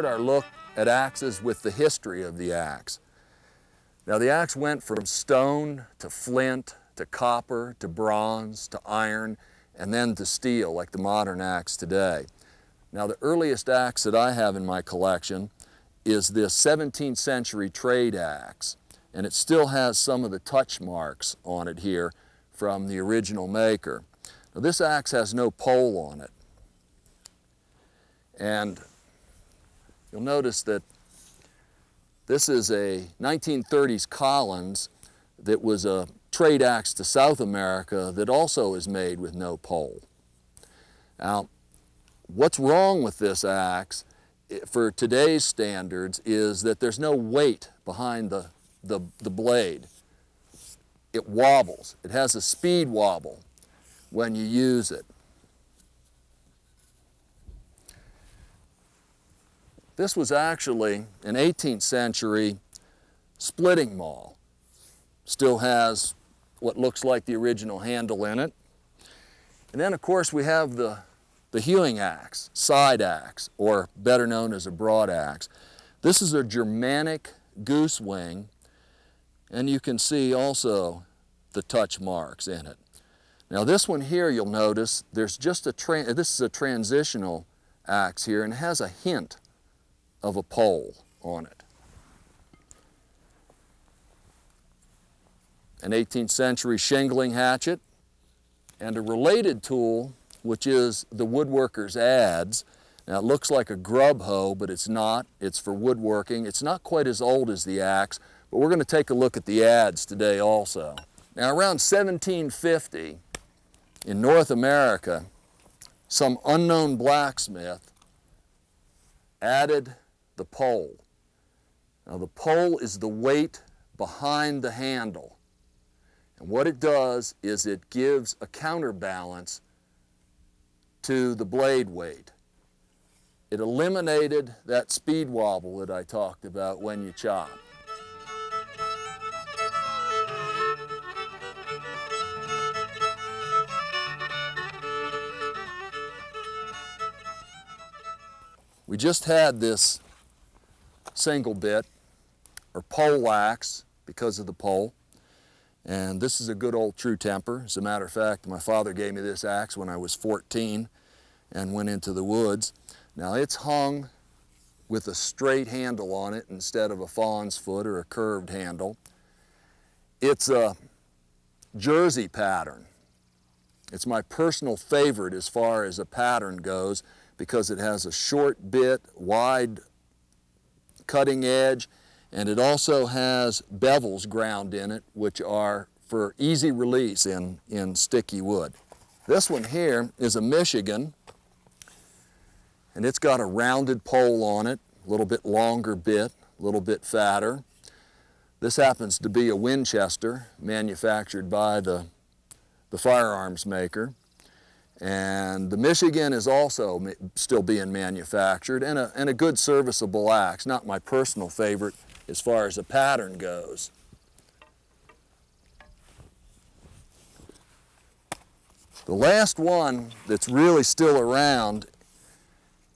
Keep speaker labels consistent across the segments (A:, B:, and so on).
A: start our look at axes with the history of the axe. Now the axe went from stone to flint to copper to bronze to iron and then to steel like the modern axe today. Now the earliest axe that I have in my collection is this 17th century trade axe and it still has some of the touch marks on it here from the original maker. Now this axe has no pole on it and you'll notice that this is a 1930s Collins that was a trade axe to South America that also is made with no pole. Now, what's wrong with this axe eh, for today's standards is that there's no weight behind the, the, the blade. It wobbles. It has a speed wobble when you use it. This was actually an 18th century splitting maul. Still has what looks like the original handle in it. And then of course we have the, the hewing axe, side axe, or better known as a broad axe. This is a Germanic goose wing, and you can see also the touch marks in it. Now this one here, you'll notice, there's just a, this is a transitional axe here, and has a hint of a pole on it. An 18th century shingling hatchet and a related tool which is the woodworker's adze. Now it looks like a grub hoe but it's not. It's for woodworking. It's not quite as old as the axe but we're going to take a look at the adze today also. Now around 1750 in North America some unknown blacksmith added the pole. Now the pole is the weight behind the handle. And what it does is it gives a counterbalance to the blade weight. It eliminated that speed wobble that I talked about when you chop. We just had this single bit or pole axe because of the pole. And this is a good old true temper. As a matter of fact, my father gave me this axe when I was 14 and went into the woods. Now it's hung with a straight handle on it instead of a fawn's foot or a curved handle. It's a jersey pattern. It's my personal favorite as far as a pattern goes because it has a short bit, wide cutting edge, and it also has bevels ground in it, which are for easy release in, in sticky wood. This one here is a Michigan, and it's got a rounded pole on it, a little bit longer bit, a little bit fatter. This happens to be a Winchester manufactured by the, the firearms maker. And the Michigan is also still being manufactured and a, and a good serviceable axe, not my personal favorite as far as the pattern goes. The last one that's really still around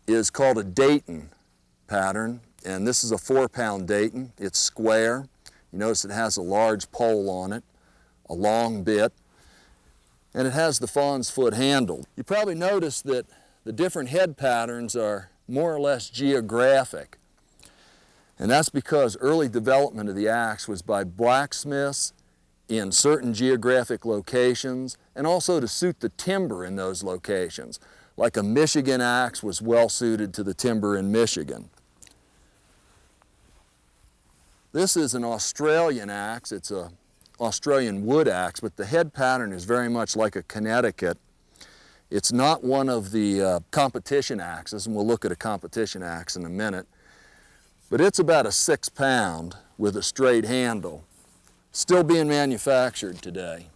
A: is called a Dayton pattern, and this is a four pound Dayton. It's square. You notice it has a large pole on it, a long bit, and it has the fawn's foot handle. You probably noticed that the different head patterns are more or less geographic. And that's because early development of the axe was by blacksmiths in certain geographic locations and also to suit the timber in those locations. Like a Michigan axe was well suited to the timber in Michigan. This is an Australian axe. It's a Australian wood axe, but the head pattern is very much like a Connecticut. It's not one of the uh, competition axes, and we'll look at a competition axe in a minute, but it's about a six pound with a straight handle, still being manufactured today.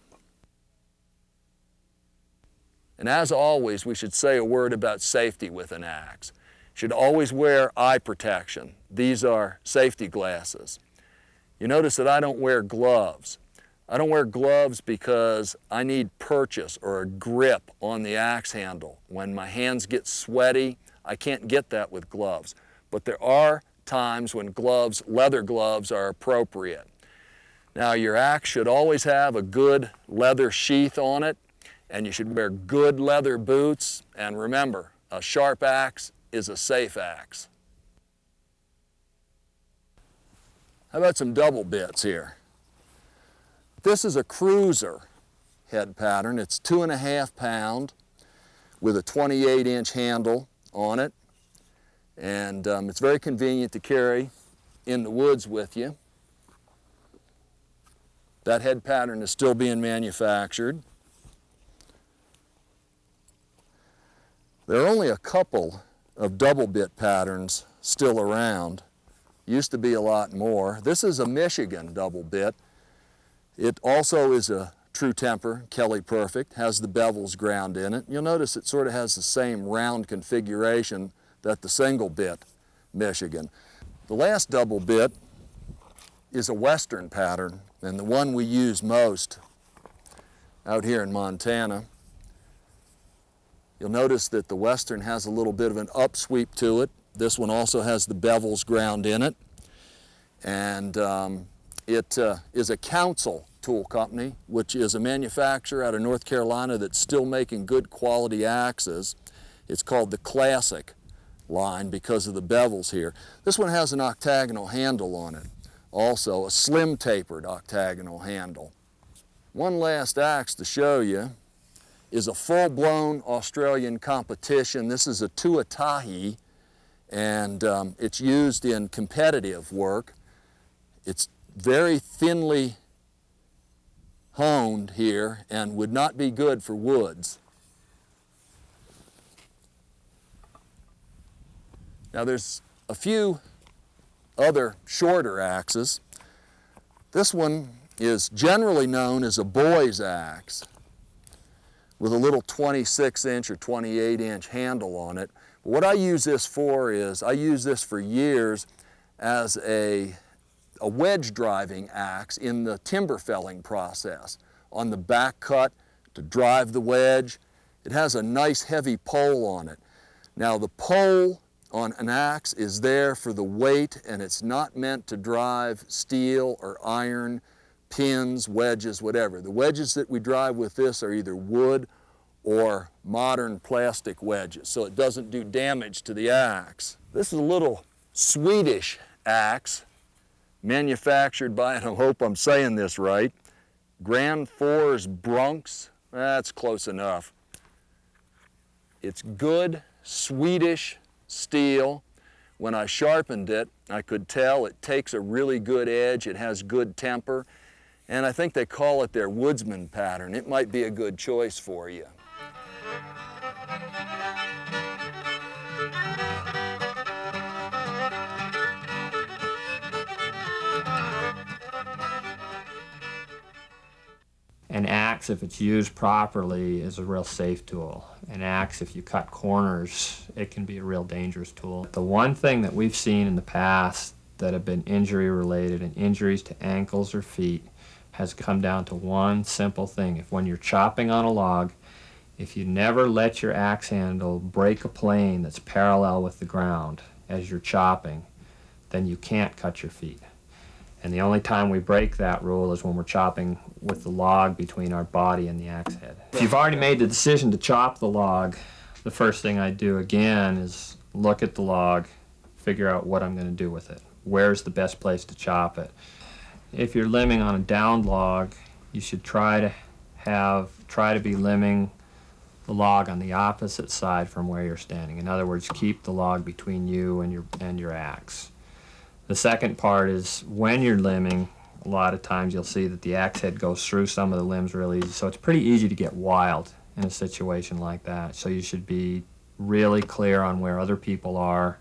A: And as always, we should say a word about safety with an axe. Should always wear eye protection. These are safety glasses. You notice that I don't wear gloves. I don't wear gloves because I need purchase or a grip on the axe handle. When my hands get sweaty, I can't get that with gloves. but there are times when gloves, leather gloves, are appropriate. Now your axe should always have a good leather sheath on it and you should wear good leather boots and remember, a sharp axe is a safe axe. How about some double bits here? This is a cruiser head pattern. It's two and a half pound with a 28 inch handle on it. And um, it's very convenient to carry in the woods with you. That head pattern is still being manufactured. There are only a couple of double bit patterns still around. Used to be a lot more. This is a Michigan double bit. It also is a true temper, Kelly Perfect, has the bevels ground in it. You'll notice it sort of has the same round configuration that the single bit Michigan. The last double bit is a Western pattern and the one we use most out here in Montana. You'll notice that the Western has a little bit of an upsweep to it. This one also has the bevels ground in it. And um, it uh, is a Council Tool Company, which is a manufacturer out of North Carolina that's still making good quality axes. It's called the Classic line because of the bevels here. This one has an octagonal handle on it. Also a slim tapered octagonal handle. One last axe to show you is a full-blown Australian competition. This is a Tuatahi and um, it's used in competitive work. It's very thinly honed here and would not be good for woods. Now there's a few other shorter axes. This one is generally known as a boy's axe with a little 26 inch or 28 inch handle on it. What I use this for is, I use this for years as a, a wedge driving axe in the timber felling process. On the back cut to drive the wedge, it has a nice heavy pole on it. Now the pole on an axe is there for the weight and it's not meant to drive steel or iron, pins, wedges, whatever. The wedges that we drive with this are either wood or modern plastic wedges, so it doesn't do damage to the axe. This is a little Swedish axe manufactured by, and I hope I'm saying this right, Gransfors Bruks. That's close enough. It's good Swedish steel. When I sharpened it, I could tell it takes a really good edge, it has good temper, and I think they call it their woodsman pattern. It might be a good choice for you.
B: An axe, if it's used properly, is a real safe tool. An axe, if you cut corners, it can be a real dangerous tool. The one thing that we've seen in the past that have been injury related and injuries to ankles or feet has come down to one simple thing. If when you're chopping on a log, if you never let your axe handle break a plane that's parallel with the ground as you're chopping, then you can't cut your feet. And the only time we break that rule is when we're chopping with the log between our body and the axe head. If you've already made the decision to chop the log, the first thing I do again is look at the log, figure out what I'm going to do with it. Where's the best place to chop it? If you're limbing on a downed log, you should try to have, try to be limbing the log on the opposite side from where you're standing. In other words, keep the log between you and your, and your axe. The second part is when you're limbing, a lot of times you'll see that the axe head goes through some of the limbs really easy. So it's pretty easy to get wild in a situation like that. So you should be really clear on where other people are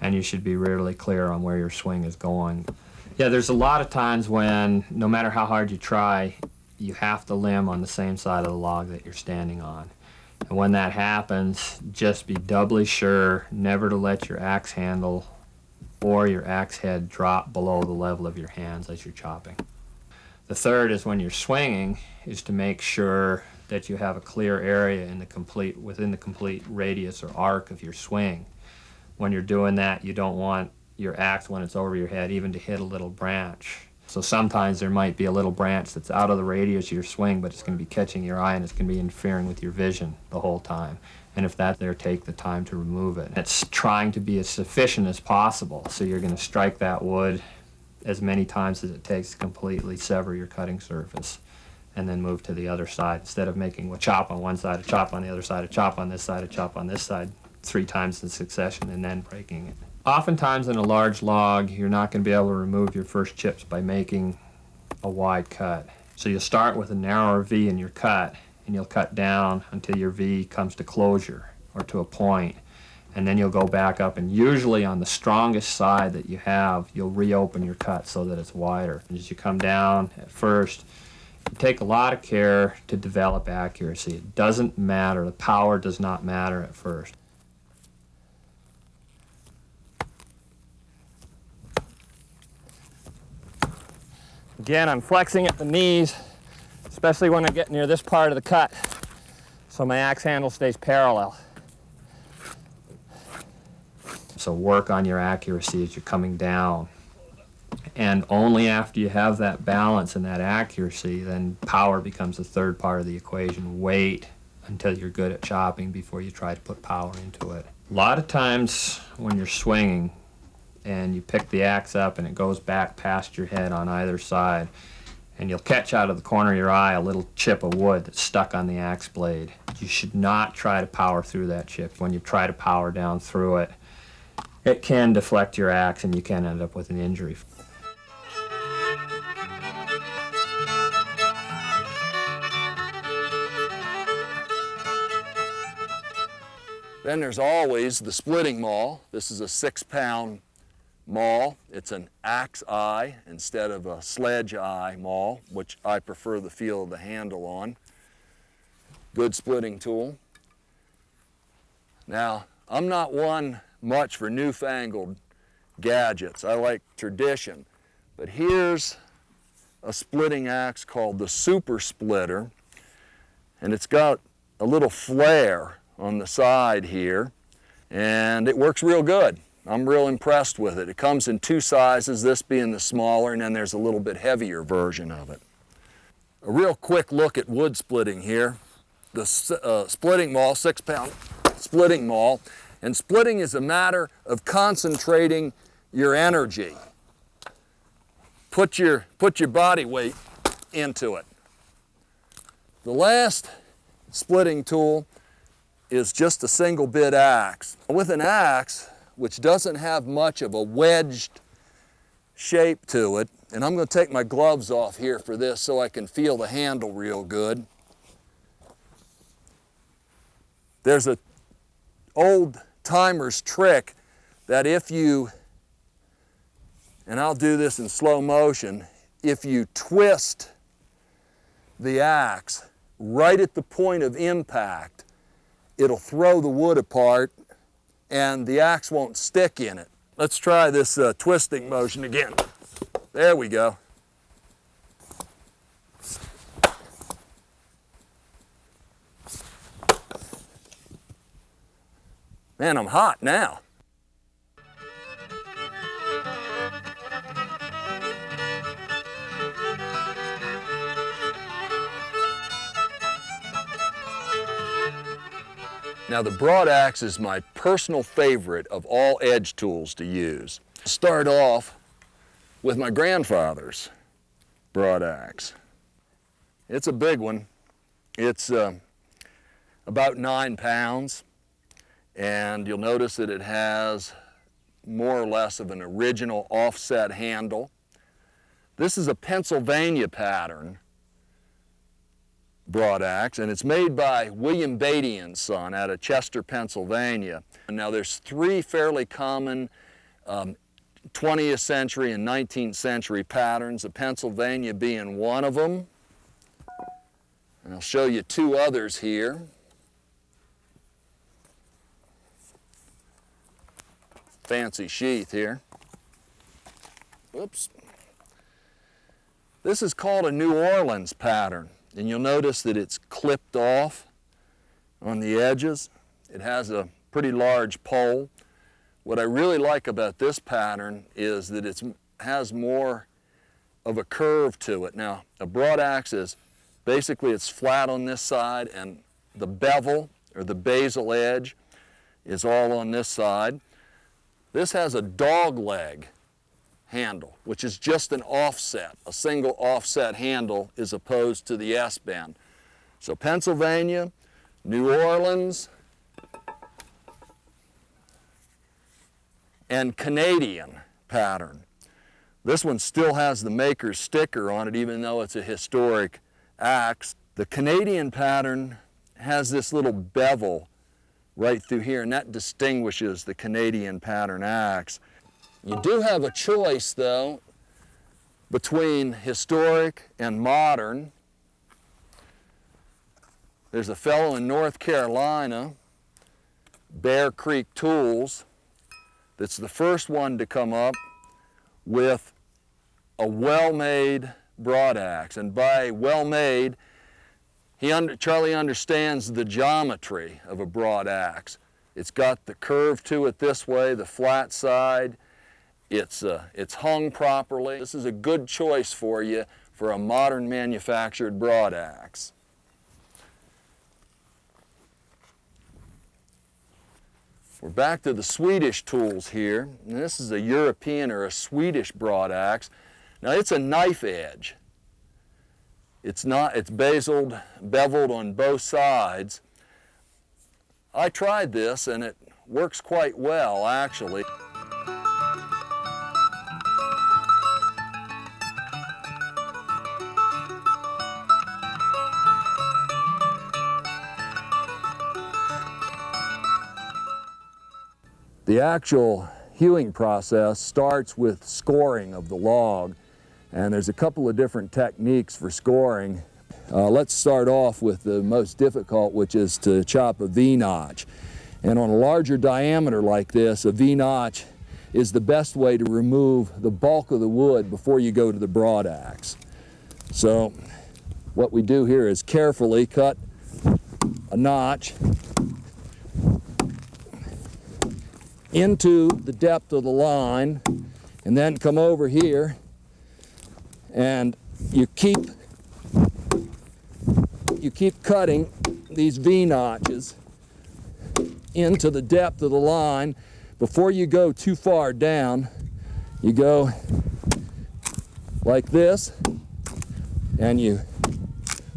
B: and you should be really clear on where your swing is going. Yeah, there's a lot of times when no matter how hard you try, you have to limb on the same side of the log that you're standing on. And when that happens, just be doubly sure never to let your axe handle or your axe head drop below the level of your hands as you're chopping. The third is when you're swinging is to make sure that you have a clear area in the complete within the complete radius or arc of your swing. when you're doing that, you don't want your axe when it's over your head even to hit a little branch. So sometimes there might be a little branch that's out of the radius of your swing, but it's going to be catching your eye and it's going to be interfering with your vision the whole time. And if that's there, take the time to remove it. It's trying to be as sufficient as possible. So you're going to strike that wood as many times as it takes to completely sever your cutting surface and then move to the other side instead of making a chop on one side, a chop on the other side, a chop on this side, a chop on this side three times in succession and then breaking it. Oftentimes in a large log, you're not going to be able to remove your first chips by making a wide cut. So you'll start with a narrower V in your cut and you'll cut down until your V comes to closure or to a point. And then you'll go back up and usually on the strongest side that you have you'll reopen your cut so that it's wider. And as you come down at first you take a lot of care to develop accuracy. It doesn't matter. The power does not matter at first. Again I'm flexing at the knees especially when I get near this part of the cut so my axe handle stays parallel so work on your accuracy as you're coming down. And only after you have that balance and that accuracy, then power becomes the third part of the equation. Wait until you're good at chopping before you try to put power into it. A lot of times when you're swinging and you pick the axe up and it goes back past your head on either side, and you'll catch out of the corner of your eye a little chip of wood that's stuck on the axe blade. You should not try to power through that chip. When you try to power down through it, it can deflect your axe and you can end up with an injury.
A: Then there's always the splitting maul. This is a six pound maul. It's an axe eye instead of a sledge eye maul, which I prefer the feel of the handle on. Good splitting tool. Now, I'm not one much for newfangled gadgets. I like tradition. But here's a splitting axe called the Super Splitter, and it's got a little flare on the side here, and it works real good. I'm real impressed with it. It comes in two sizes, this being the smaller, and then there's a little bit heavier version of it. A real quick look at wood splitting here. The uh, splitting maul, six pound splitting maul, and splitting is a matter of concentrating your energy. Put your, put your body weight into it. The last splitting tool is just a single bit axe. With an axe, which doesn't have much of a wedged shape to it, and I'm going to take my gloves off here for this so I can feel the handle real good. There's a old timer's trick that if you, and I'll do this in slow motion, if you twist the axe right at the point of impact, it'll throw the wood apart and the axe won't stick in it. Let's try this uh, twisting motion again. There we go. Man, I'm hot now. Now the broad axe is my personal favorite of all edge tools to use. Start off with my grandfather's broad axe. It's a big one. It's uh, about nine pounds and you'll notice that it has more or less of an original offset handle. This is a Pennsylvania pattern broad axe and it's made by William Beatty and Son out of Chester, Pennsylvania. Now there's three fairly common um, 20th century and 19th century patterns, the Pennsylvania being one of them. And I'll show you two others here. fancy sheath here. Oops. This is called a New Orleans pattern, and you'll notice that it's clipped off on the edges. It has a pretty large pole What I really like about this pattern is that it has more of a curve to it. Now, a broad axe is basically it's flat on this side and the bevel or the basal edge is all on this side. This has a dog leg handle, which is just an offset, a single offset handle is opposed to the S-bend. So Pennsylvania, New Orleans, and Canadian pattern. This one still has the maker's sticker on it even though it's a historic axe. The Canadian pattern has this little bevel right through here and that distinguishes the Canadian pattern axe. You do have a choice though between historic and modern. There's a fellow in North Carolina, Bear Creek Tools, that's the first one to come up with a well-made broad axe. And by well-made, he under, Charlie understands the geometry of a broad axe. It's got the curve to it this way, the flat side. It's, uh, it's hung properly. This is a good choice for you for a modern manufactured broad axe. We're back to the Swedish tools here. And this is a European or a Swedish broad axe. Now it's a knife edge. It's not, it's bezeled, beveled on both sides. I tried this and it works quite well actually. The actual hewing process starts with scoring of the log and there's a couple of different techniques for scoring. Uh, let's start off with the most difficult which is to chop a V-notch. And on a larger diameter like this, a V-notch is the best way to remove the bulk of the wood before you go to the broad axe. So what we do here is carefully cut a notch into the depth of the line and then come over here and you keep you keep cutting these V notches into the depth of the line. Before you go too far down you go like this and you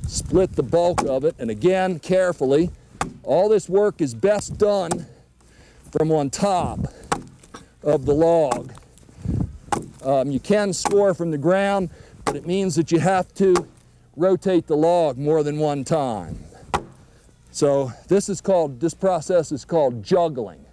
A: split the bulk of it. And again carefully all this work is best done from on top of the log. Um, you can score from the ground, but it means that you have to rotate the log more than one time. So this is called, this process is called juggling.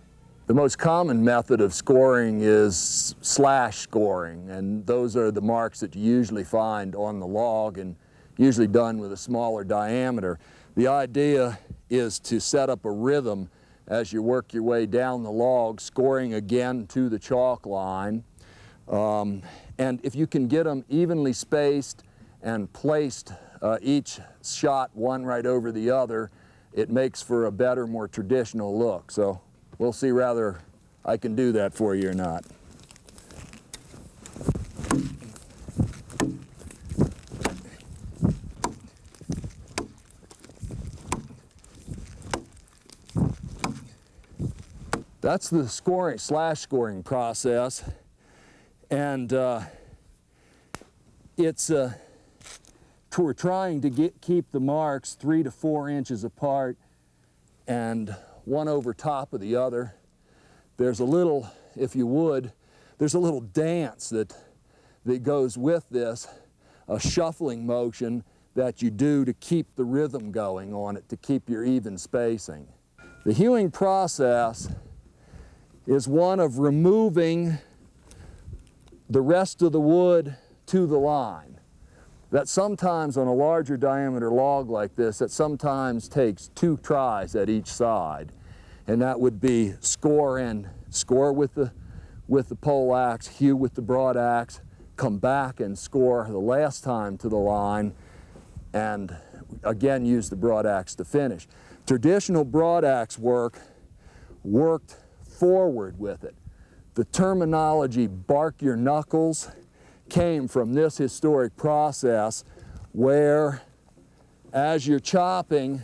A: The most common method of scoring is slash scoring, and those are the marks that you usually find on the log and usually done with a smaller diameter. The idea is to set up a rhythm as you work your way down the log, scoring again to the chalk line. Um, and if you can get them evenly spaced and placed uh, each shot one right over the other, it makes for a better, more traditional look. So we'll see whether I can do that for you or not. That's the scoring, slash scoring process. And uh, it's, uh, we're trying to get, keep the marks three to four inches apart and one over top of the other. There's a little, if you would, there's a little dance that, that goes with this, a shuffling motion that you do to keep the rhythm going on it, to keep your even spacing. The hewing process is one of removing the rest of the wood to the line. That sometimes on a larger diameter log like this, that sometimes takes two tries at each side. And that would be score and score with the, with the pole axe, hew with the broad axe, come back and score the last time to the line, and again use the broad axe to finish. Traditional broad axe work worked forward with it. the terminology bark your knuckles came from this historic process where as you're chopping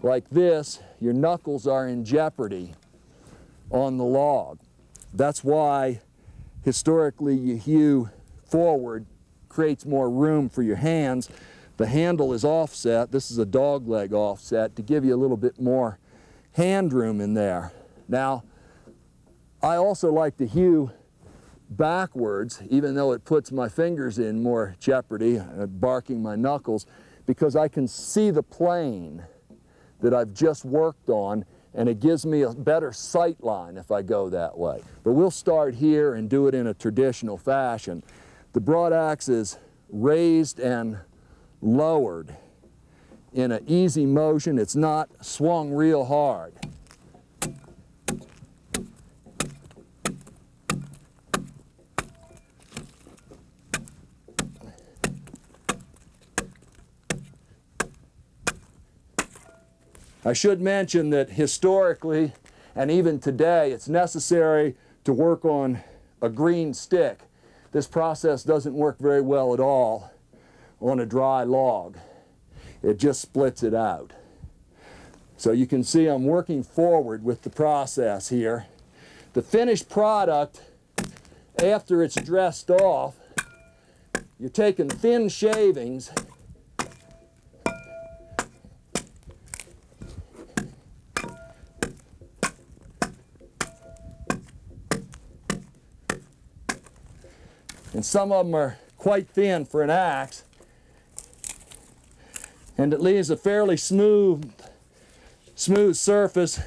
A: like this, your knuckles are in jeopardy on the log. That's why historically you hew forward, creates more room for your hands. The handle is offset. This is a dog leg offset to give you a little bit more hand room in there. Now, I also like to hew backwards, even though it puts my fingers in more jeopardy, uh, barking my knuckles, because I can see the plane that I've just worked on and it gives me a better sight line if I go that way. But we'll start here and do it in a traditional fashion. The broad axe is raised and lowered in an easy motion. It's not swung real hard. I should mention that historically and even today it's necessary to work on a green stick. This process doesn't work very well at all on a dry log. It just splits it out. So you can see I'm working forward with the process here. The finished product, after it's dressed off, you're taking thin shavings and some of them are quite thin for an axe. And it leaves a fairly smooth, smooth surface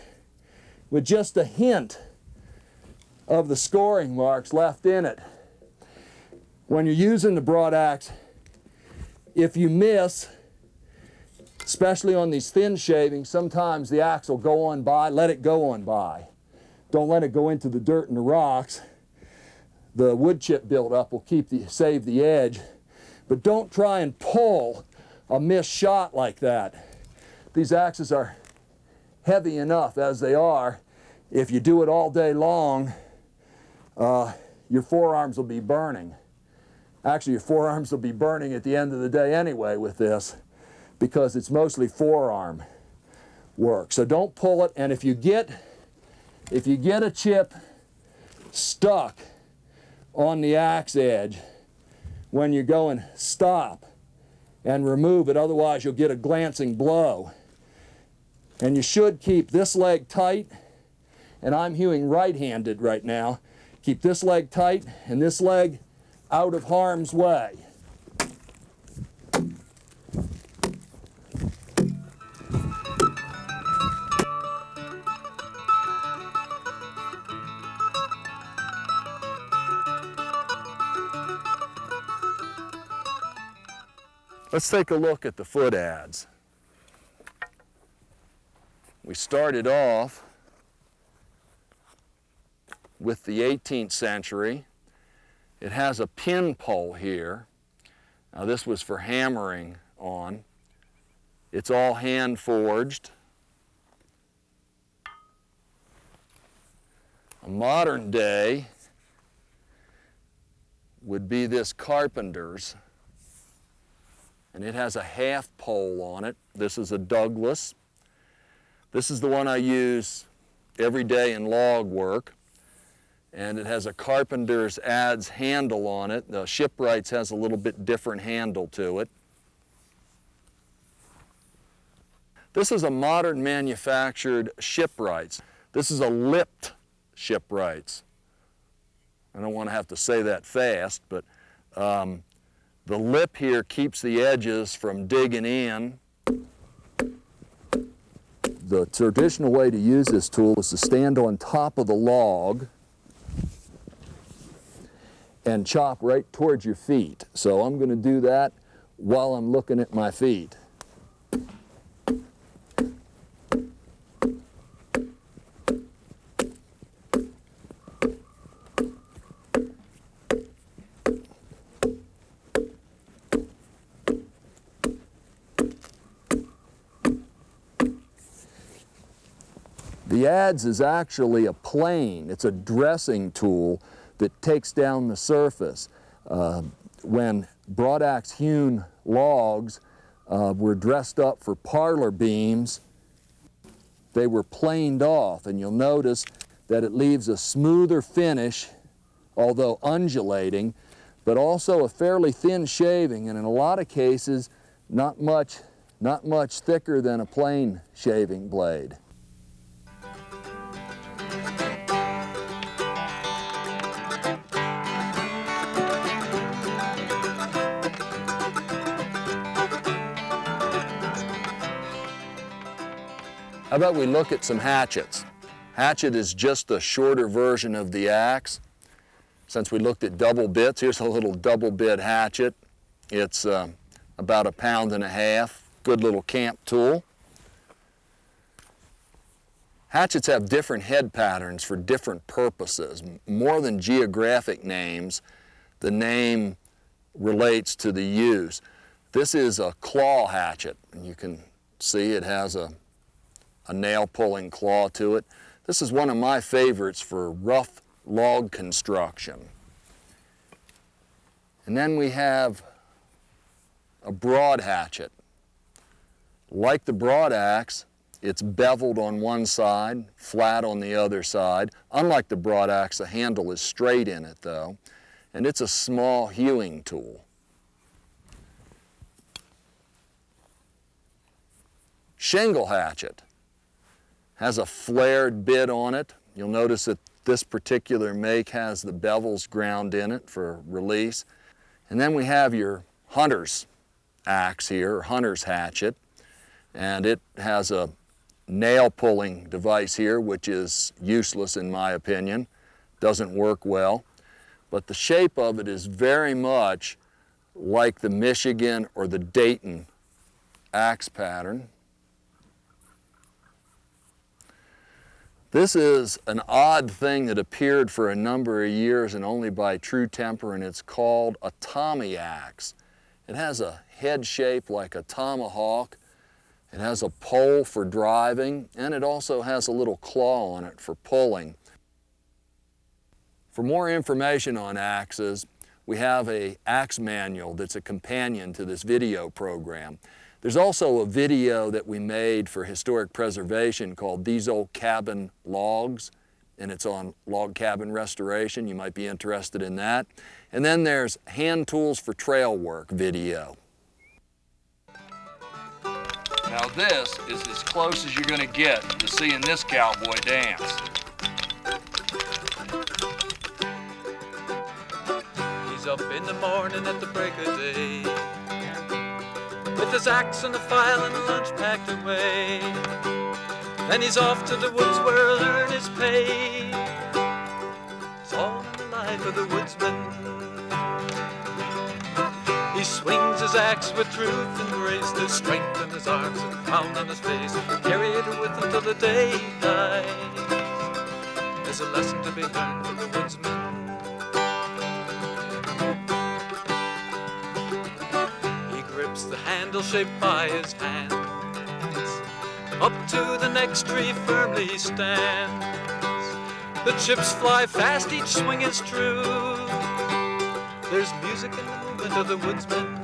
A: with just a hint of the scoring marks left in it. When you're using the broad axe, if you miss, especially on these thin shavings, sometimes the axe will go on by, let it go on by. Don't let it go into the dirt and the rocks the wood chip buildup will keep the, save the edge. But don't try and pull a missed shot like that. These axes are heavy enough as they are. If you do it all day long, uh, your forearms will be burning. Actually, your forearms will be burning at the end of the day anyway with this because it's mostly forearm work. So don't pull it, and if you get, if you get a chip stuck, on the axe edge when you're going stop and remove it, otherwise you'll get a glancing blow. And you should keep this leg tight, and I'm hewing right-handed right now. Keep this leg tight and this leg out of harm's way. Let's take a look at the foot adze. We started off with the 18th century. It has a pin pole here. Now this was for hammering on. It's all hand forged. A modern day would be this carpenter's and it has a half pole on it. This is a Douglas. This is the one I use every day in log work. And it has a carpenter's adze handle on it. The shipwrights has a little bit different handle to it. This is a modern manufactured shipwrights. This is a lipped shipwrights. I don't want to have to say that fast, but um, the lip here keeps the edges from digging in. The traditional way to use this tool is to stand on top of the log and chop right towards your feet. So I'm going to do that while I'm looking at my feet. Adze is actually a plane. It's a dressing tool that takes down the surface. Uh, when broadaxe hewn logs uh, were dressed up for parlor beams, they were planed off and you'll notice that it leaves a smoother finish, although undulating, but also a fairly thin shaving and in a lot of cases not much, not much thicker than a plain shaving blade. How about we look at some hatchets? Hatchet is just a shorter version of the axe. Since we looked at double bits, here's a little double bit hatchet. It's uh, about a pound and a half. Good little camp tool. Hatchets have different head patterns for different purposes. More than geographic names, the name relates to the use. This is a claw hatchet. And You can see it has a, a nail pulling claw to it. This is one of my favorites for rough log construction. And then we have a broad hatchet. Like the broad axe, it's beveled on one side, flat on the other side. Unlike the broad axe, the handle is straight in it though, and it's a small hewing tool. Shingle hatchet has a flared bit on it. You'll notice that this particular make has the bevels ground in it for release. And then we have your hunter's axe here, hunter's hatchet, and it has a nail pulling device here, which is useless in my opinion, doesn't work well. But the shape of it is very much like the Michigan or the Dayton axe pattern. This is an odd thing that appeared for a number of years and only by True Temper, and it's called a Tommy axe. It has a head shape like a tomahawk. It has a pole for driving, and it also has a little claw on it for pulling. For more information on axes, we have a axe manual that's a companion to this video program. There's also a video that we made for historic preservation called These Old Cabin Logs, and it's on log cabin restoration. You might be interested in that. And then there's Hand Tools for Trail Work video. Now this is as close as you're going to get to seeing this cowboy dance.
C: He's up in the morning at the break of day with his axe and a file and a lunch packed away. Then he's off to the woods where he'll earn his pay. It's all in the life of the woodsman. He swings his axe with truth and grace, there's strength in his arms and pound on his face. Carry it with him till the day he dies. There's a lesson to be learned from the woodsman. Handle shaped by his hands. Up to the next tree firmly stands. The chips fly fast, each swing is true. There's music in the movement of the woodsman.